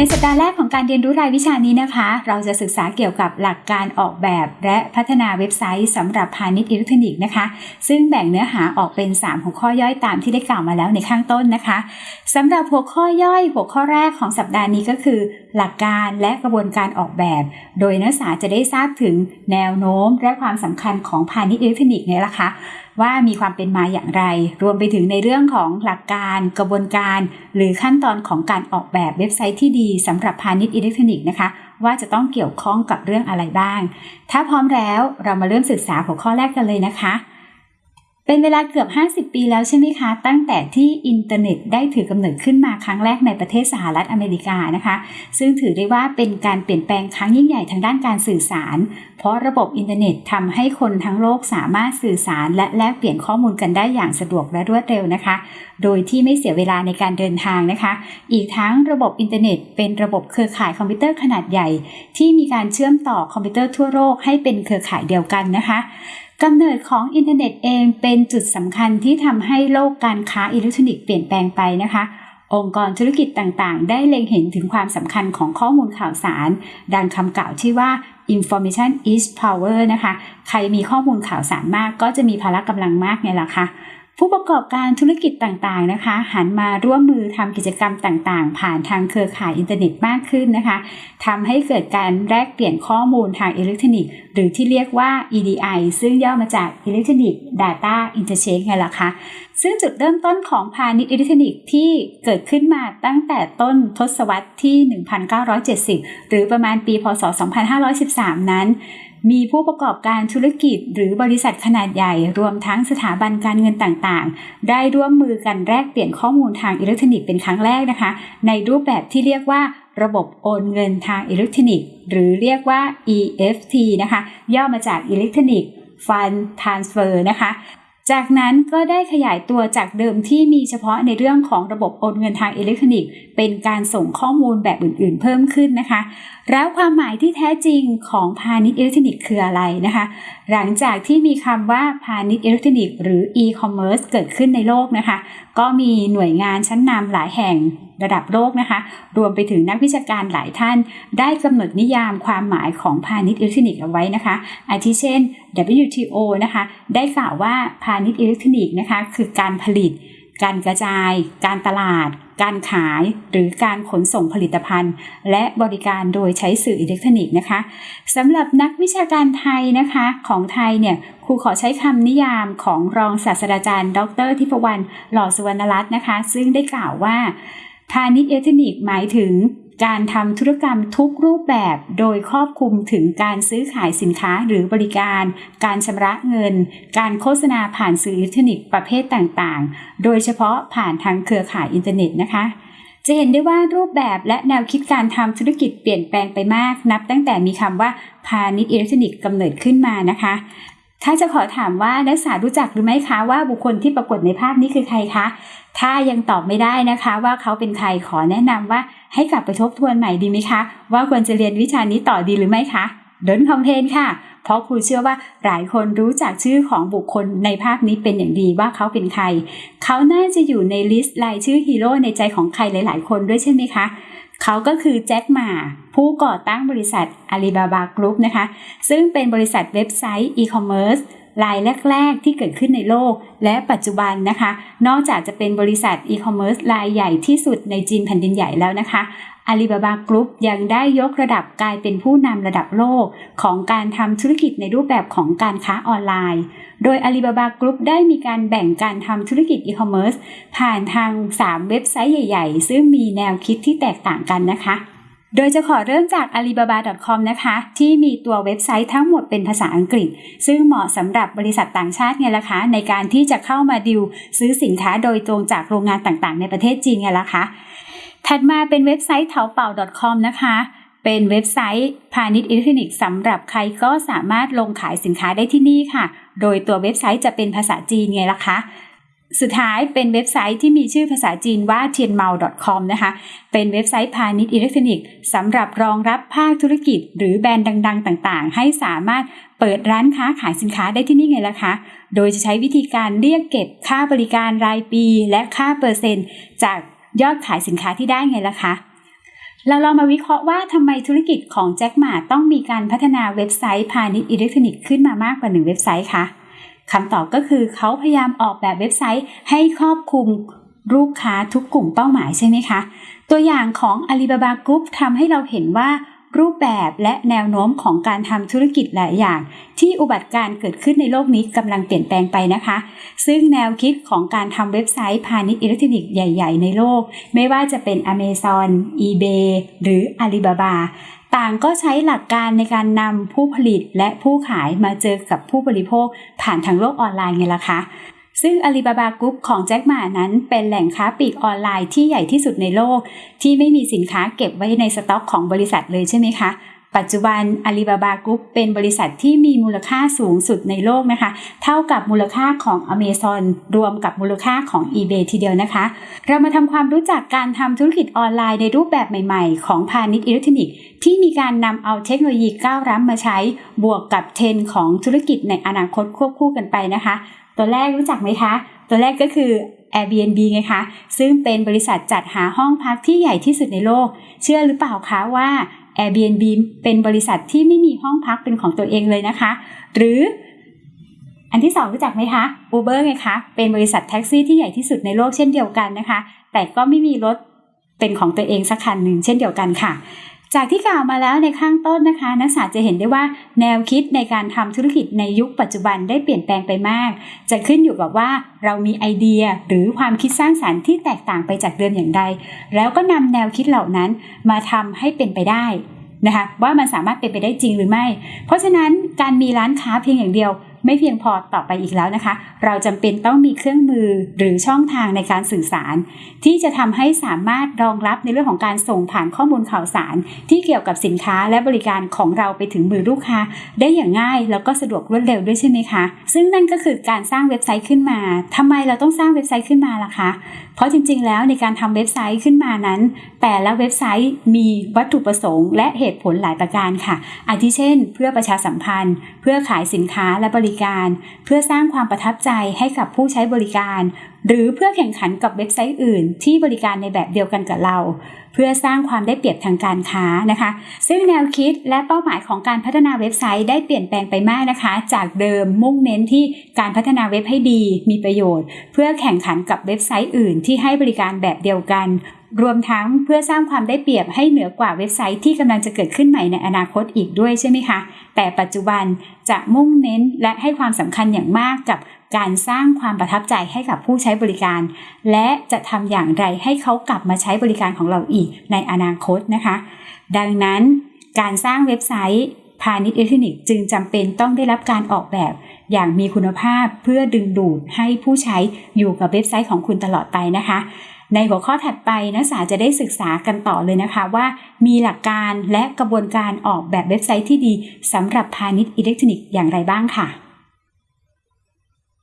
ในสัปดาห์แรกของการเรียนรู้รายวิชานี้นะคะ เราจะศึกษาเกี่ยวกับหลักการออกแบบ และพัฒนาเว็บไซต์สำหรับพาณิชย์อิเล็กทรอนิกส์นะคะ ซึ่งแบ่งเนื้อหาออกเป็น 3 หัวข้อย่อยตามที่ได้กล่าวมาแล้วในข้างต้นนะคะสำหรับหัวข้อย่อยหัวข้อแรกของสัปดาห์นี้ก็คือ หลักการและกระบวนการออกแบบ โดยนักศึกษาจะได้ทราบถึงแนวโน้ม และความสำคัญของพาณิชย์อิเล็กทรอนิกส์เนี่ยละคะ ว่ามีความเป็นมาอย่างไร รวมไปถึงในเรื่องของหลักการ กระบวนการ หรือขั้นตอนของการออกแบบเว็บไซต์ที่ดีสำหรับพาณิชย์อิเล็กทรอนิกส์นะคะ ว่าจะต้องเกี่ยวข้องกับเรื่องอะไรบ้าง ถ้าพร้อมแล้วเรามาเริ่มศึกษาหัวข้อแรกกันเลยนะคะ เป็นเวลาเกือบ 50 ปีแล้วใช่ไหมคะ ตั้งแต่ที่อินเทอร์เน็ตได้ถือกำเนิดขึ้นมาครั้งแรกในประเทศสหรัฐอเมริกานะคะ ซึ่งถือได้ว่าเป็นการเปลี่ยนแปลงครั้งยิ่งใหญ่ทางด้านการสื่อสาร เพราะระบบอินเทอร์เน็ตทำให้คนทั้งโลกสามารถสื่อสารและแลกเปลี่ยนข้อมูลกันได้อย่างสะดวกและรวดเร็วนะคะ โดยที่ไม่เสียเวลาในการเดินทางนะคะ อีกทั้งระบบอินเทอร์เน็ต เป็นระบบเครือข่ายคอมพิวเตอร์ขนาดใหญ่ ที่มีการเชื่อมต่อคอมพิวเตอร์ทั่วโลกให้เป็นเครือข่ายเดียวกันนะคะ กำเนิดของอินเทอร์เน็ตเองเป็นจุดสำคัญที่ทำให้โลกการค้าอิเล็กทรอนิกส์เปลี่ยนแปลงไปนะคะ องค์กรธุรกิจต่างๆ ได้เล็งเห็นถึงความสำคัญของข้อมูลข่าวสาร ดังคำกล่าวที่ว่า information is power นะคะ ใครมีข้อมูลข่าวสารมากก็จะมีพละกำลังมากไงล่ะคะผู้ประกอบการธุรกิจต่างๆนะคะ หันมาร่วมมือทำกิจกรรมต่างๆ ผ่านทางเครือข่ายอินเทอร์เน็ตมากขึ้นนะคะทำให้เกิดการแลกเปลี่ยนข้อมูลทางอิเล็กทรอนิกส์หรือที่เรียกว่า EDI ซึ่งย่อมาจาก Electronic Data Interchange ไงล่ะคะ ซึ่งจุดเริ่มต้นของพาณิชย์อิเล็กทรอนิกส์ที่เกิดขึ้นมาตั้งแต่ต้นทศวรรษที่ 1970 หรือประมาณปีพศ 2513 นั้นมีผู้ประกอบการธุรกิจหรือบริษัทขนาดใหญ่ รวมทั้งสถาบันการเงินต่างๆ ได้ร่วมมือกันแลกเปลี่ยนข้อมูลทางอิเล็กทรอนิกส์เป็นครั้งแรกนะคะ ในรูปแบบที่เรียกว่า ระบบโอนเงินทางอิเล็กทรอนิกส์ หรือเรียกว่า EFT นะคะ ย่อมาจาก Electronic Fund Transfer นะคะ จากนั้นก็ได้ขยายตัวจากเดิมที่มีเฉพาะในเรื่องของระบบโอนเงินทางอิเล็กทรอนิกส์ เป็นการส่งข้อมูลแบบอื่นๆ เพิ่มขึ้นนะคะ แล้วความหมายที่แท้จริงของพาณิชย์อิเล็กทรอนิกส์คืออะไรนะคะ หลังจากที่มีคำว่าพาณิชย์อิเล็กทรอนิกส์หรือ e-commerce เกิดขึ้นในโลกนะคะ ก็มีหน่วยงานชั้นนำหลายแห่ง ระดับโลกนะคะ รวมไปถึงนักวิชาการหลายท่าน ได้กำหนดนิยามความหมายของพาณิชย์อิเล็กทรอนิกส์เอาไว้นะคะ อาทิเช่น WTO นะคะ ได้กล่าวว่าพาณิชย์อิเล็กทรอนิกส์นะคะ คือการผลิต การกระจาย การตลาด การขาย หรือการขนส่งผลิตภัณฑ์ และบริการโดยใช้สื่ออิเล็กทรอนิกส์นะคะสำหรับนักวิชาการไทยนะคะของไทยเนี่ยครูขอใช้คำนิยามของรองศาสตราจารย์ ดรทิพวรรณหล่อสุวรรณรัตน์นะคะ ซึ่งได้กล่าวว่า พาณิชย์อิเล็กทรอนิกส์หมายถึงการทำธุรกรรมทุกรูปแบบโดยครอบคลุมถึงการซื้อขายสินค้าหรือบริการ การชำระเงิน การโฆษณาผ่านสื่ออิเล็กทรอนิกส์ประเภทต่างๆ โดยเฉพาะผ่านทางเครือข่ายอินเทอร์เน็ตนะคะ จะเห็นได้ว่ารูปแบบและแนวคิดการทำธุรกิจเปลี่ยนแปลงไปมาก นับตั้งแต่มีคำว่าพาณิชย์อิเล็กทรอนิกส์กำเนิดขึ้นมานะคะ ถ้าจะขอถามว่านักศึกษารู้จักหรือไม่คะว่าบุคคลที่ปรากฏในภาพนี้คือใครคะ ถ้ายังตอบไม่ได้นะคะว่าเขาเป็นใครขอแนะนำว่าให้กลับไปทบทวนใหม่ดีไหมคะ ว่าควรจะเรียนวิชานี้ต่อดีหรือไม่คะ don't complain ค่ะ เพราะครูเชื่อว่าหลายคนรู้จักชื่อของบุคคลในภาพนี้เป็นอย่างดีว่าเขาเป็นใคร เขาน่าจะอยู่ใน list รายชื่อฮีโร่ในใจของใครหลาย ๆ คนด้วยใช่ไหมคะ เขาก็คือแจ็คหม่าผู้ก่อตั้งบริษัทอาลีบาบากรุ๊ปนะคะ ซึ่งเป็นบริษัทเว็บไซต์อีคอมเมิร์ซรายแรก ๆ ที่เกิดขึ้นในโลก และปัจจุบันนะคะ นอกจากจะเป็นบริษัทอีคอมเมิร์ซรายใหญ่ที่สุดในจีนแผ่นดินใหญ่แล้วนะคะ อาลีบาบากรุ๊ปยังได้ยกระดับกลายเป็นผู้นำระดับโลกของการทำธุรกิจในรูปแบบของการค้าออนไลน์ โดยอาลีบาบากรุ๊ปได้มีการแบ่งการทำธุรกิจอีคอมเมิร์ซผ่านทาง 3 เว็บไซต์ใหญ่ ๆ ซึ่งมีแนวคิดที่แตกต่างกันนะคะโดยจะขอเริ่มจาก alibaba.com นะคะ ที่มีตัวเว็บไซต์ทั้งหมดเป็นภาษาอังกฤษ ซึ่งเหมาะสำหรับบริษัทต่างชาติไงล่ะคะ ในการที่จะเข้ามาดิวซื้อสินค้าโดยตรงจากโรงงานต่างๆ ในประเทศจีนไงล่ะคะ ถัดมาเป็นเว็บไซต์เถาเป่า .com นะคะ เป็นเว็บไซต์พาณิชย์อิเล็กทรอนิกส์สำหรับใครก็สามารถลงขายสินค้าได้ที่นี่ค่ะ โดยตัวเว็บไซต์จะเป็นภาษาจีนไงล่ะคะสุดท้ายเป็นเว็บไซต์ที่มีชื่อภาษาจีนว่า tianmao.com นะคะ เป็นเว็บไซต์พาณิชย์อิเล็กทรอนิกส์สำหรับรองรับภาคธุรกิจ หรือแบรนด์ดัง ๆ ต่างๆ ให้สามารถเปิดร้านค้าขายสินค้าได้ที่นี่ไงล่ะคะ โดยจะใช้วิธีการเรียกเก็บค่าบริการรายปี และค่าเปอร์เซ็นต์ จาก ยอดขายสินค้าที่ได้ไงล่ะคะ เราลองมาวิเคราะห์ว่าทำไมธุรกิจของแจ็คหมาต้องมีการพัฒนาเว็บไซต์พาณิชย์อิเล็กทรอนิกส์ขึ้นมามากกว่าหนึ่งเว็บไซต์คะคำตอบก็คือเขาพยายามออกแบบเว็บไซต์ให้ครอบคลุมลูกค้าทุกกลุ่มเป้าหมายใช่ไหมคะ ตัวอย่างของ Alibaba Group ทำให้เราเห็นว่า รูปแบบและแนวโน้มของการทำธุรกิจหลายอย่าง ที่อุบัติการเกิดขึ้นในโลกนี้กำลังเปลี่ยนแปลงไปนะคะ ซึ่งแนวคิดของการทำเว็บไซต์พาณิชย์อิเล็กทรอนิกส์ใหญ่ ๆ ในโลก ไม่ว่าจะเป็น Amazon, eBay หรือ Alibaba ต่างก็ใช้หลักการในการนำผู้ผลิตและผู้ขายมาเจอกับผู้บริโภคผ่านทางโลกออนไลน์ไงล่ะคะ ซึ่ง Alibaba Group ของแจ็คหม่านั้นเป็นแหล่งค้าปลีกออนไลน์ที่ใหญ่ที่สุดในโลก ที่ไม่มีสินค้าเก็บไว้ในสต็อกของบริษัทเลยใช่ไหมคะ ปัจจุบัน Alibaba Group เป็นบริษัทที่มีมูลค่าสูงสุดในโลกนะคะ เท่ากับมูลค่าของ Amazon รวมกับมูลค่าของ eBay ทีเดียวนะคะ เรามาทำความรู้จักการทำธุรกิจออนไลน์ในรูปแบบใหม่ๆ ของพาณิชย์อิเล็กทรอนิกส์ที่มีการนำเอาเทคโนโลยีก้าวล้ำมาใช้ บวกกับเทรนด์ของธุรกิจในอนาคตควบคู่กันไปนะคะ ตัวแรกรู้จักไหมคะ ตัวแรกก็คือ Airbnb ไงคะ ซึ่งเป็นบริษัทจัดหาห้องพักที่ใหญ่ที่สุดในโลก เชื่อหรือเปล่าคะว่า Airbnb เป็นบริษัทที่ไม่มีห้องพักเป็นของตัวเองเลยนะคะ หรืออันที่สองรู้จักไหมคะ Uber ไงคะ เป็นบริษัทแท็กซี่ที่ใหญ่ที่สุดในโลกเช่นเดียวกันนะคะ แต่ก็ไม่มีรถเป็นของตัวเองสักคันหนึ่งเช่นเดียวกันค่ะ จากที่กล่าวมาแล้วในข้างต้นนะคะ นักศึกษาจะเห็นได้ว่าแนวคิดในการทำธุรกิจในยุคปัจจุบันได้เปลี่ยนแปลงไปมาก จะขึ้นอยู่กับว่าเรามีไอเดียหรือความคิดสร้างสารรค์ที่แตกต่างไปจากเดิมอย่างใด แล้วก็นำแนวคิดเหล่านั้นมาทำให้เป็นไปได้นะคะว่ามันสามารถเป็นไปได้จริงหรือไม่ เพราะฉะนั้นการมีร้านค้าเพียงอย่างเดียว ไม่เพียงพอต่อไปอีกแล้วนะคะ เราจำเป็นต้องมีเครื่องมือหรือช่องทางในการสื่อสาร ที่จะทำให้สามารถรองรับในเรื่องของการส่งผ่านข้อมูลข่าวสาร ที่เกี่ยวกับสินค้าและบริการของเราไปถึงมือลูกค้า ได้อย่างง่ายแล้วก็สะดวกรวดเร็วด้วยใช่ไหมคะ ซึ่งนั่นก็คือการสร้างเว็บไซต์ขึ้นมาทำไมเราต้องสร้างเว็บไซต์ขึ้นมาล่ะคะ เพราะจริง ๆ แล้วในการทำเว็บไซต์ขึ้นมานั้น แต่ละเว็บไซต์มีวัตถุประสงค์ และเหตุผลหลายประการค่ะ อาทิเช่น เพื่อประชาสัมพันธ์ เพื่อขายสินค้าและบริริการ เพื่อสร้างความประทับใจให้กับผู้ใช้บริการ หรือเพื่อแข่งขันกับเว็บไซต์อื่น ที่บริการในแบบเดียวกันกับเรา เพื่อสร้างความได้เปรียบทางการค้านะคะ ซึ่งแนวคิดและเป้าหมายของการพัฒนาเว็บไซต์ได้เปลี่ยนแปลงไปมากนะคะ จากเดิมมุ่งเน้นที่การพัฒนาเว็บให้ดี มีประโยชน์ เพื่อแข่งขันกับเว็บไซต์อื่น ที่ให้บริการแบบเดียวกัน รวมทั้งเพื่อสร้างความได้เปรียบให้เหนือกว่าเว็บไซต์ที่กำลังจะเกิดขึ้นใหม่ในอนาคตอีกด้วยใช่ไหมคะ แต่ปัจจุบันจะมุ่งเน้นและให้ความสำคัญอย่างมากกับการสร้างความประทับใจให้กับผู้ใช้บริการ และจะทำอย่างไรให้เขากลับมาใช้บริการของเราอีกในอนาคตนะคะ ดังนั้นการสร้างเว็บไซต์พาณิชย์อิเล็กทรอนิกส์จึงจำเป็นต้องได้รับการออกแบบอย่างมีคุณภาพเพื่อดึงดูดให้ผู้ใช้อยู่กับเว็บไซต์ของคุณตลอดไปนะคะ ในหัวข้อถัดไปนักศึกษาจะได้ศึกษากันต่อเลยนะคะว่ามีหลักการและกระบวนการออกแบบเว็บไซต์ที่ดีสำหรับพาณิชย์อิเล็กทรอนิกส์อย่างไรบ้างค่ะ